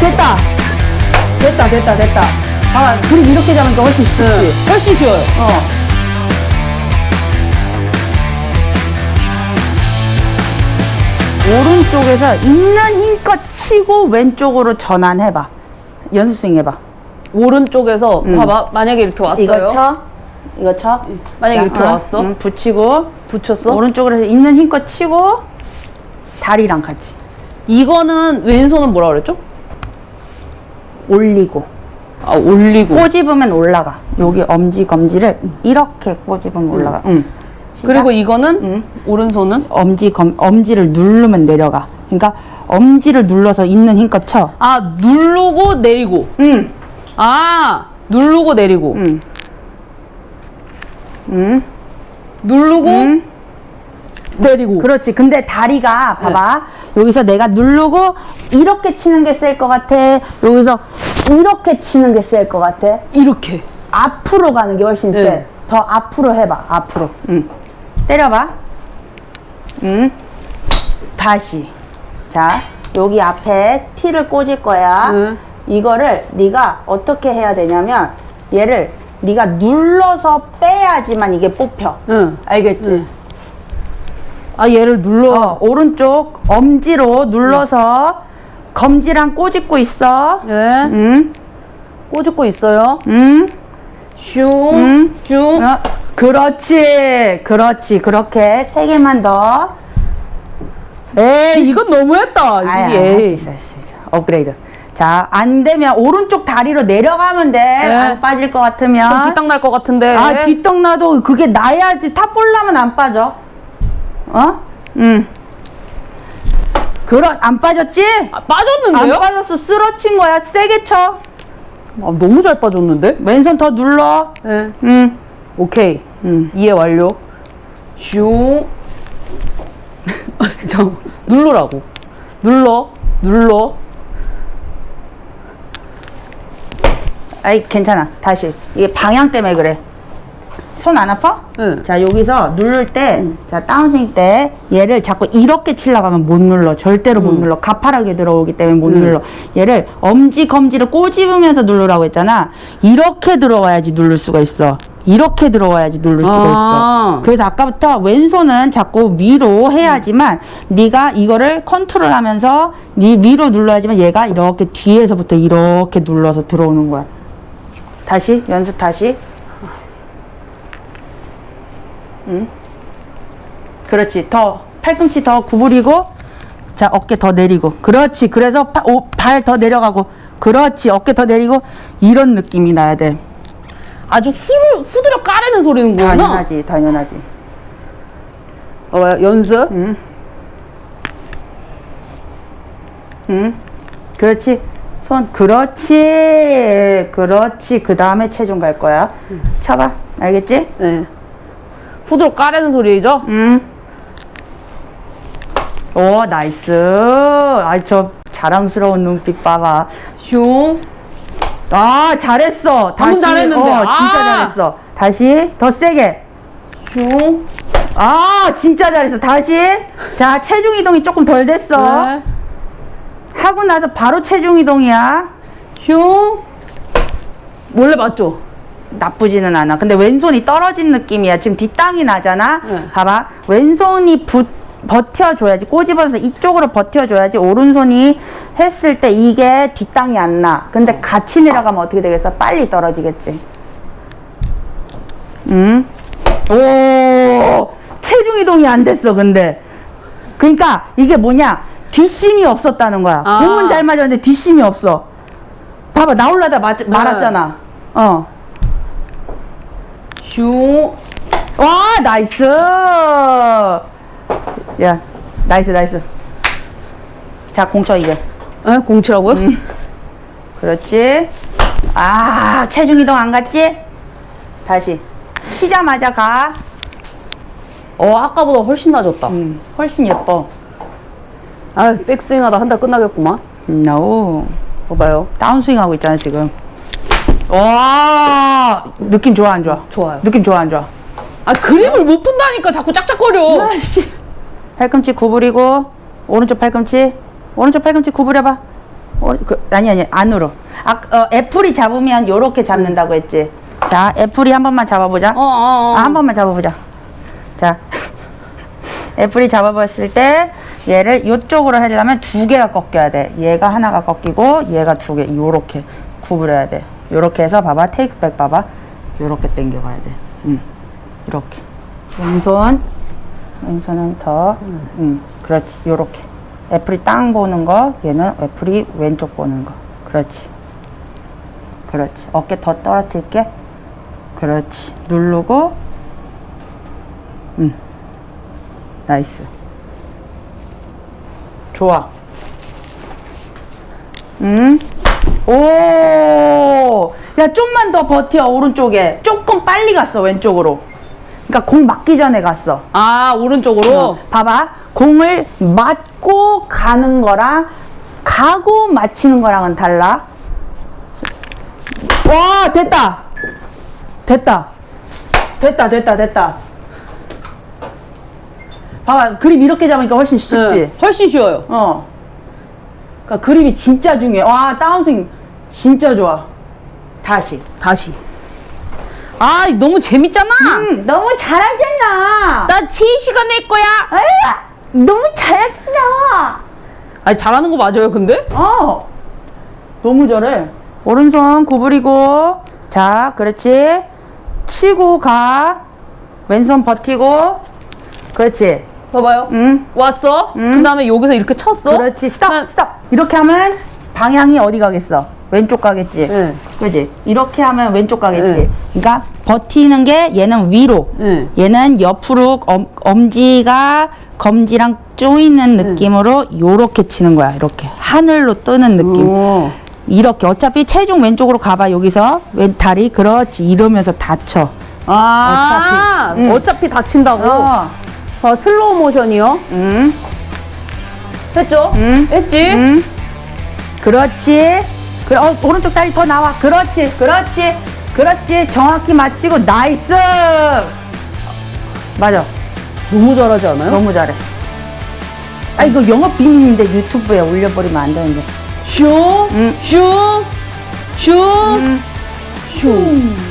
됐다. 됐다, 됐다, 됐다. 봐봐, 그림 이렇게 잡으니까 훨씬 쉽지. 훨씬 쉬워요. 어. 오른쪽에서 있는 힘껏 치고 왼쪽으로 전환해봐. 연습 스윙 해봐. 오른쪽에서 음. 봐봐. 만약에 이렇게 왔어요. 이거 쳐. 이거 쳐. 만약에 자, 이렇게 어, 왔어. 응, 붙이고. 붙였어. 오른쪽으로 있는 힘껏 치고 다리랑 같이 이거는 왼손은 뭐라 그랬죠? 올리고 아 올리고. 꼬집으면 올라가 여기 엄지 검지를 이렇게 꼬집으면 올라가 응. 그리고 이거는 응. 오른손은 엄지 검 엄지를 누르면 내려가 그러니까 엄지를 눌러서 있는 힘껏 쳐아 누르고 내리고. 응. 아 누르고 내리고. 응. 응. 누르고 응. 내리고. 그렇지 근데 다리가 봐봐 여기서 내가 누르고 이렇게 치는 게 셀 것 같아 여기서 이렇게 치는 게 셀 것 같아 이렇게. 앞으로 가는 게 훨씬 네. 세. 더 앞으로 해봐. 앞으로. 응. 때려봐. 응. 다시. 자, 여기 앞에 티를 꽂을 거야. 응. 이거를 네가 어떻게 해야 되냐면 얘를 네가 눌러서 빼야지만 이게 뽑혀. 응. 알겠지? 응. 아 얘를 눌러. 어, 오른쪽 엄지로 눌러서 검지랑 꼬집고 있어. 예. 응. 꼬집고 있어요. 응. 슝. 응. 슝. 어, 그렇지, 그렇지. 그렇게 세 개만 더. 에이 이건 너무했다. 아야, 이게. 할수 있어, 할 수 있어. 업그레이드. 자, 안 되면 오른쪽 다리로 내려가면 돼. 안 빠질 것좀 같으면. 뒷땅 날 것 같은데. 아, 뒷땅 나도 그게 나야지. top ball 나면 안 빠져. 어? 응. 그런, 안 빠졌지? 아, 안 빠졌는데요? 빠졌어. 쓸어친 거야. 세게 쳐. 아, 너무 잘 빠졌는데? 왼손 더 눌러. 예. 응. 오케이. 응. 이해 완료. 슝. 아, 잠 누르라고. 눌러. 눌러. 아이, 괜찮아. 다시. 이게 방향 때문에 그래. 손 안 아파? 응. 자 여기서 누를 때, 자 다운스윙 때 얘를 자꾸 이렇게 치려고 하면 못 눌러. 절대로 못 눌러. 가파르게 들어오기 때문에 못 눌러. 얘를 엄지 검지를 꼬집으면서 누르라고 했잖아. 이렇게 들어와야지 누를 수가 있어. 이렇게 들어와야지 누를 수가 아. 있어. 그래서 아까부터 왼손은 자꾸 위로 해야지만 네가 이거를 컨트롤하면서 네 위로 눌러야지만 얘가 이렇게 뒤에서부터 이렇게 눌러서 들어오는 거야. 다시 연습 다시. 그렇지. 더 팔꿈치 더 구부리고 자 어깨 더 내리고 그렇지. 그래서 발 더 내려가고 그렇지. 어깨 더 내리고 이런 느낌이 나야 돼. 아주 후, 후드려 까르는 소리는구나. 당연하지, 당연하지. 어, 연습. 응. 응. 그렇지. 손 그렇지. 그렇지. 그 다음에 체중 갈 거야. 쳐봐. 알겠지? 네. 후드려 까라는 소리죠? 응. 오, nice. 아이, 저 자랑스러운 눈빛 봐봐. 슝. 아, 잘했어. 다시. 잘했는데. 어, 진짜 아. 잘했어. 다시. 더 세게. 슝. 아, 진짜 잘했어. 다시. 자, 체중 이동이 조금 덜 됐어. 네. 하고 나서 바로 체중 이동이야. 슝. 원래 맞죠? 나쁘지는 않아. 근데 왼손이 떨어진 느낌이야. 지금 뒷땅이 나잖아. 네. 봐봐. 왼손이 붙, 버텨줘야지. 꼬집어서 이쪽으로 버텨줘야지. 오른손이 했을 때 이게 뒷땅이 안 나. 근데 같이 내려가면 어떻게 되겠어? 빨리 떨어지겠지. 응? 오! 체중 이동이 안 됐어, 근데. 그러니까 이게 뭐냐? 뒷심이 없었다는 거야. 아. 공은 잘 맞았는데 뒷심이 없어. 봐봐, 나올라다 마, 말았잖아. 어. 슝. 와 nice 야 nice nice 자 공쳐 이제 에? 공치라고요? 음. 그렇지 아 체중 이동 안 갔지 다시 치자마자 가 어, 아까보다 훨씬 나아졌다. 음, 훨씬 예뻐 아, 백스윙 하다 한 달 끝나겠구만. 노 봐봐요. 다운스윙 하고 있잖아 지금 와 느낌 좋아 안 좋아 좋아요. 느낌 좋아 안 좋아 아, 그립을 못 푼다니까 자꾸 짝짝거려. 팔꿈치 구부리고 오른쪽 팔꿈치 오른쪽 팔꿈치 구부려봐 어, 그, 아니 아니 안으로. 아, 어, 애플이 잡으면 요렇게 잡는다고 했지. 자, 애플이 한 번만 잡아보자. 어, 어, 어. 아, 한 번만 잡아보자. 자, 애플이 잡아봤을 때 얘를 이쪽으로 하려면 두 개가 꺾여야 돼. 얘가 하나가 꺾이고 얘가 두 개. 요렇게 구부려야 돼. 요렇게 해서 봐봐. 테이크백 봐봐. 요렇게 당겨가야 돼. 응. 이렇게. 왼손. 왼손은 더. 응. 그렇지. 요렇게. 애플이 땅 보는 거. 얘는 애플이 왼쪽 보는 거. 그렇지. 그렇지. 어깨 더 떨어뜨릴게. 그렇지. 누르고. 응. 나이스. 좋아. 응. 오. 야, 좀만 더 버텨, 오른쪽에. 조금 빨리 갔어, 왼쪽으로. 그러니까 공 맞기 전에 갔어. 아, 오른쪽으로? 어, 봐봐. 공을 맞고 가는 거랑 가고 맞히는 거랑은 달라. 와, 됐다. 됐다. 됐다, 됐다, 됐다. 봐봐. 그립 이렇게 잡으니까 훨씬 쉽지? 네, 훨씬 쉬워요. 어. 그러니까 그립이 진짜 중요해. 와, 다운스윙 진짜 좋아. 다시. 다시. 아, 너무 재밌잖아. 음, 너무 잘하잖아. 나 7시간 낼 거야. 아야, 너무 잘하잖아. 아니, 잘하는 거 맞아요, 근데? 어. 너무 잘해. 오른손 구부리고. 자, 그렇지. 치고 가. 왼손 버티고. 그렇지. 봐봐요. 응. 왔어. 음. 그 다음에 여기서 이렇게 쳤어. 그렇지. 스톱, 난- 스톱. 이렇게 하면 방향이 어디 가겠어? 왼쪽 가겠지. 네. 그지? 이렇게 하면 왼쪽 가겠지. 네. 그러니까 버티는 게 얘는 위로. 네. 얘는 옆으로 엄, 엄지가 검지랑 조이는 네. 느낌으로 요렇게 치는 거야. 이렇게 하늘로 뜨는 느낌. 오. 이렇게 어차피 체중 왼쪽으로 가봐 여기서 왼 다리 그렇지 이러면서 다쳐. 아, 어차피. 응. 어차피 다친다고. 어. 어, 슬로우 모션이요. 응. 했죠? 응. 했지? 응. 그렇지. 그 어, 오른쪽 다리 더 나와. 그렇지. 그렇지. 그렇지. 정확히 맞히고 nice. 맞아. 너무 잘하지 않아요? 너무 잘해. 아 이거 영업 비밀인데 유튜브에 올려버리면 안 되는데. 슝, 응. 슝, 슝, 응. 슝.